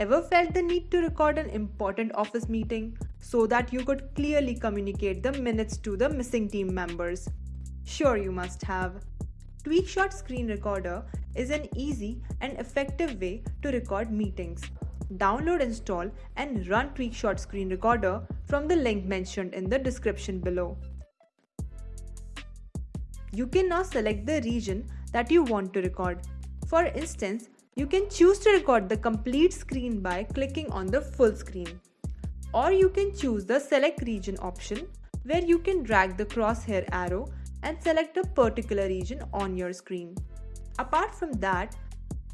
Ever felt the need to record an important office meeting so that you could clearly communicate the minutes to the missing team members? Sure, you must have. TweakShot Screen Recorder is an easy and effective way to record meetings. Download, install, and run TweakShot Screen Recorder from the link mentioned in the description below. You can now select the region that you want to record. For instance, you can choose to record the complete screen by clicking on the full screen. Or you can choose the select region option where you can drag the crosshair arrow and select a particular region on your screen. Apart from that,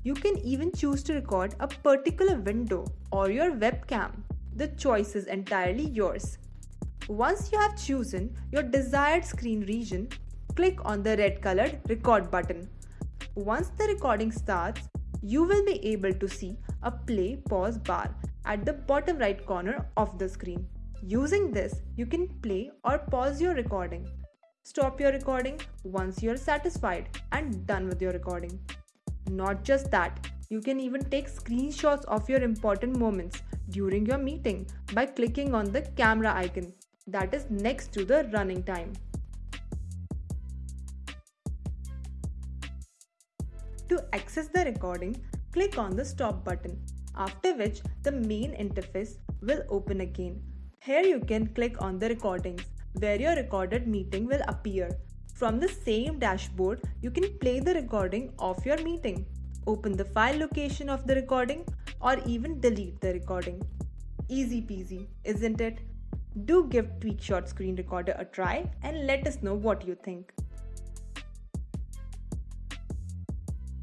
you can even choose to record a particular window or your webcam. The choice is entirely yours. Once you have chosen your desired screen region, click on the red colored record button. Once the recording starts, you will be able to see a play pause bar at the bottom right corner of the screen. Using this, you can play or pause your recording. Stop your recording once you're satisfied and done with your recording. Not just that, you can even take screenshots of your important moments during your meeting by clicking on the camera icon that is next to the running time. To access the recording, click on the stop button, after which the main interface will open again. Here you can click on the recordings, where your recorded meeting will appear. From the same dashboard, you can play the recording of your meeting, open the file location of the recording, or even delete the recording. Easy peasy, isn't it? Do give TweakShot Screen Recorder a try and let us know what you think.